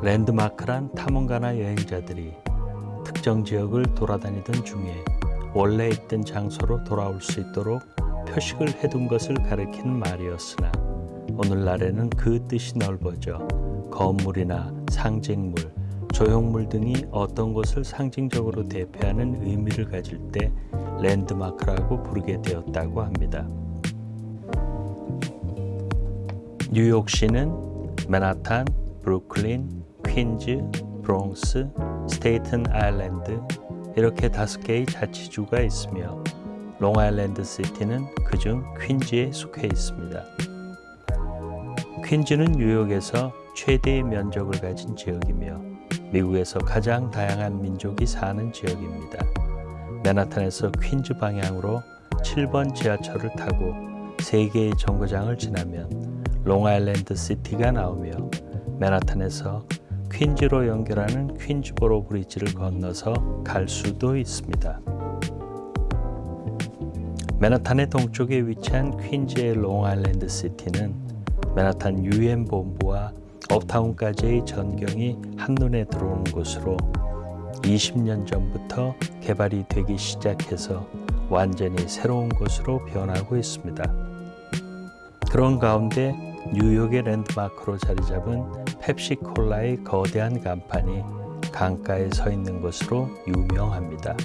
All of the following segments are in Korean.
랜드마크란 탐험가나 여행자들이 특정 지역을 돌아다니던 중에 원래 있던 장소로 돌아올 수 있도록 표식을 해둔 것을 가리키는 말이었으나 오늘날에는 그 뜻이 넓어져 건물이나 상징물, 조형물 등이 어떤 것을 상징적으로 대표하는 의미를 가질 때 랜드마크라고 부르게 되었다고 합니다. 뉴욕시는 맨하탄, 브루클린, 퀸즈, 브롱스, 스테이튼 아일랜드 이렇게 다섯 개의 자치주가 있으며 롱아일랜드 시티는 그중 퀸즈에 속해 있습니다. 퀸즈는 뉴욕에서 최대의 면적을 가진 지역이며 미국에서 가장 다양한 민족이 사는 지역입니다. 맨하탄에서 퀸즈 방향으로 7번 지하철을 타고 3개의 정거장을 지나면 롱아일랜드 시티가 나오며 맨하탄에서 퀸즈로 연결하는 퀸즈보로 브리지를 건너서 갈 수도 있습니다. 맨하탄의 동쪽에 위치한 퀸즈의 롱아일랜드 시티는 맨하탄 유엔 본부와 업타운까지의 전경이 한눈에 들어오는 곳으로 20년 전부터 개발이 되기 시작해서 완전히 새로운 곳으로 변하고 있습니다. 그런 가운데 뉴욕의 랜드마크로 자리 잡은 펩시콜라의 거대한 간판이 강가에 서 있는 것으로 유명합니다.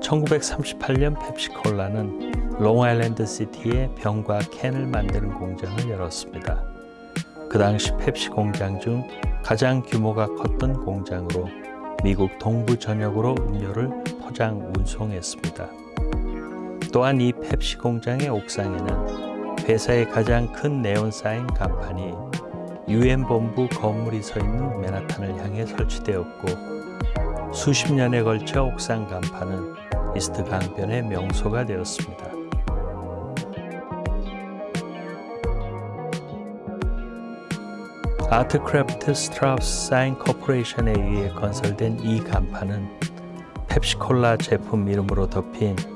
1938년 펩시콜라는 롱아일랜드 시티에 병과 캔을 만드는 공장을 열었습니다. 그 당시 펩시 공장 중 가장 규모가 컸던 공장으로 미국 동부 전역으로 음료를 포장 운송했습니다. 또한 이 펩시 공장의 옥상에는 회사의 가장 큰 네온 사인 간판이 유엔 본부 건물이 서 있는 맨하탄을 향해 설치되었고 수십 년에 걸쳐 옥상 간판은 이스트 강변의 명소가 되었습니다. Artkraft Strauss Sign Corporation에 의해 건설된 이 간판은 펩시콜라 제품 이름으로 덮인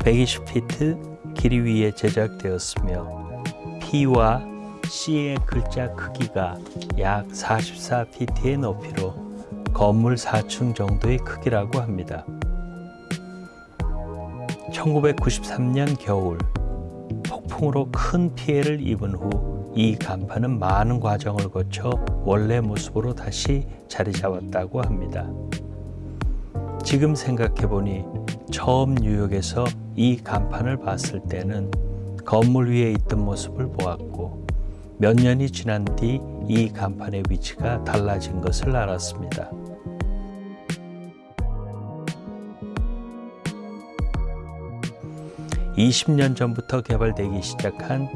120피트 길이 위에 제작되었으며 P와 C의 글자 크기가 약 44피트의 높이로 건물 4층 정도의 크기라고 합니다. 1993년 겨울 폭풍으로 큰 피해를 입은 후 이 간판은 많은 과정을 거쳐 원래 모습으로 다시 자리 잡았다고 합니다. 지금 생각해보니 처음 뉴욕에서 이 간판을 봤을 때는 건물 위에 있던 모습을 보았고 몇 년이 지난 뒤 이 간판의 위치가 달라진 것을 알았습니다. 20년 전부터 개발되기 시작한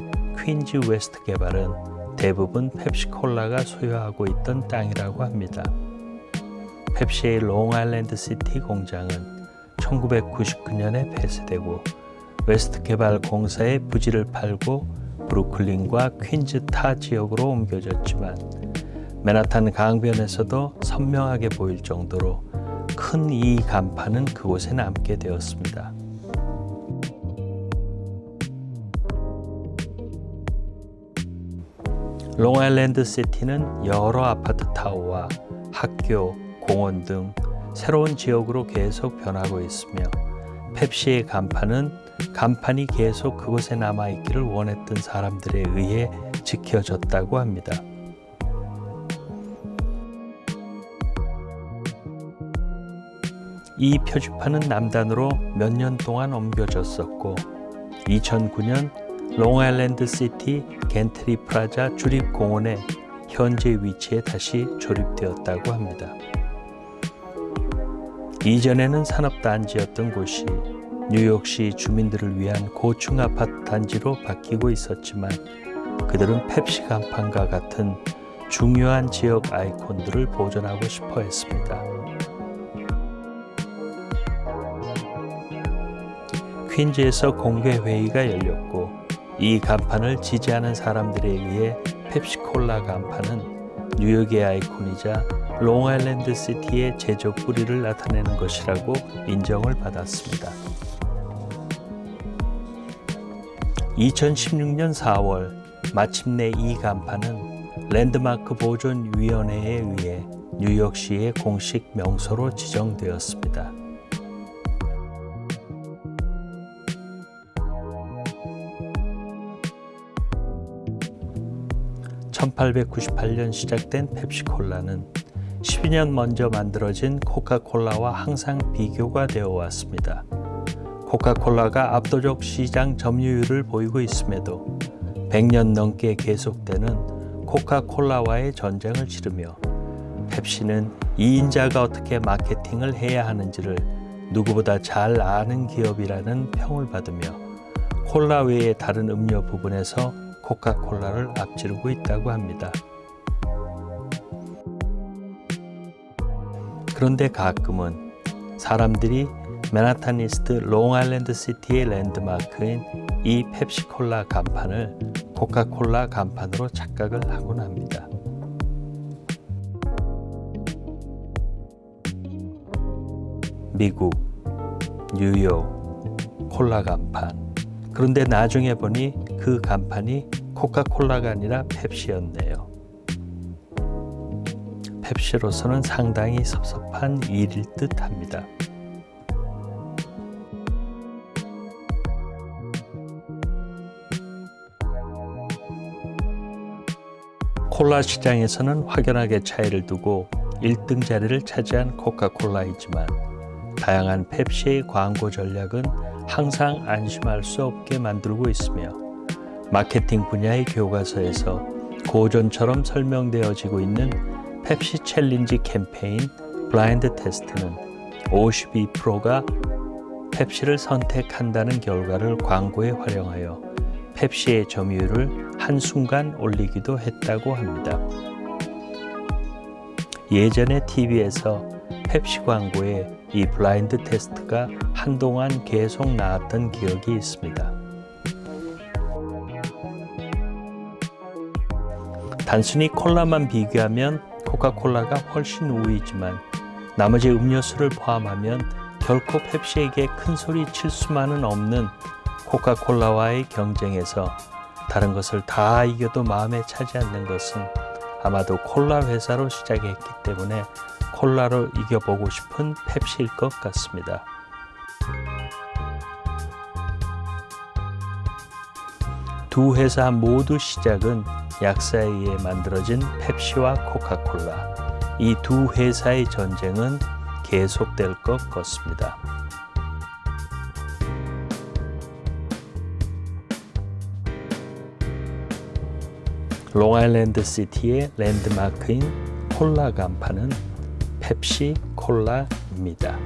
퀸즈 웨스트 개발은 대부분 펩시콜라가 소유하고 있던 땅이라고 합니다. 펩시의 롱아일랜드 시티 공장은 1999년에 폐쇄되고 웨스트 개발 공사의 부지를 팔고 브루클린과 퀸즈 타 지역으로 옮겨졌지만 맨하탄 강변에서도 선명하게 보일 정도로 큰 이 간판은 그곳에 남게 되었습니다. 롱아일랜드 시티는 여러 아파트 타워와 학교, 공원 등 새로운 지역으로 계속 변하고 있으며 펩시의 간판은 간판이 계속 그곳에 남아있기를 원했던 사람들에 의해 지켜졌다고 합니다. 이 표지판은 남단으로 몇 년 동안 옮겨졌었고 2009년 롱아일랜드 시티 갠트리 플라자 주립공원의 현재 위치에 다시 조립되었다고 합니다. 이전에는 산업단지였던 곳이 뉴욕시 주민들을 위한 고층 아파트 단지로 바뀌고 있었지만 그들은 펩시 간판과 같은 중요한 지역 아이콘들을 보존하고 싶어 했습니다. 퀸즈에서 공개회의가 열렸고 이 간판을 지지하는 사람들에 의해 펩시콜라 간판은 뉴욕의 아이콘이자 롱아일랜드 시티의 제조 뿌리를 나타내는 것이라고 인정을 받았습니다. 2016년 4월 마침내 이 간판은 랜드마크 보존위원회에 의해 뉴욕시의 공식 명소로 지정되었습니다. 1898년 시작된 펩시콜라는 12년 먼저 만들어진 코카콜라와 항상 비교가 되어 왔습니다. 코카콜라가 압도적 시장 점유율을 보이고 있음에도 100년 넘게 계속되는 코카콜라와의 전쟁을 치르며 펩시는 2인자가 어떻게 마케팅을 해야 하는지를 누구보다 잘 아는 기업이라는 평을 받으며 콜라 외의 다른 음료 부분에서 코카콜라를 앞지르고 있다고 합니다. 그런데 가끔은 사람들이 맨하탄 이스트 롱아일랜드 시티의 랜드마크인 이 펩시콜라 간판을 코카콜라 간판으로 착각을 하곤 합니다. 미국, 뉴욕, 콜라 간판. 그런데 나중에 보니 그 간판이 코카콜라가 아니라 펩시였네요. 펩시로서는 상당히 섭섭한 일일 듯 합니다. 콜라 시장에서는 확연하게 차이를 두고 1등 자리를 차지한 코카콜라이지만 다양한 펩시의 광고 전략은 항상 안심할 수 없게 만들고 있으며 마케팅 분야의 교과서에서 고전처럼 설명되어지고 있는 펩시 챌린지 캠페인 블라인드 테스트는 52%가 펩시를 선택한다는 결과를 광고에 활용하여 펩시의 점유율을 한순간 올리기도 했다고 합니다. 예전에 TV에서 펩시 광고에 이 블라인드 테스트가 한동안 계속 나왔던 기억이 있습니다. 단순히 콜라만 비교하면 코카콜라가 훨씬 우위지만 나머지 음료수를 포함하면 결코 펩시에게 큰 소리 칠 수만은 없는 코카콜라와의 경쟁에서 다른 것을 다 이겨도 마음에 차지 않는 것은 아마도 콜라 회사로 시작했기 때문에 콜라로 이겨보고 싶은 펩시일 것 같습니다. 두 회사 모두 시작은 약사에 의해 만들어진 펩시와 코카콜라. 이 두 회사의 전쟁은 계속될 것 같습니다. 롱아일랜드 시티의 랜드마크인 콜라 간판은 펩시 콜라입니다.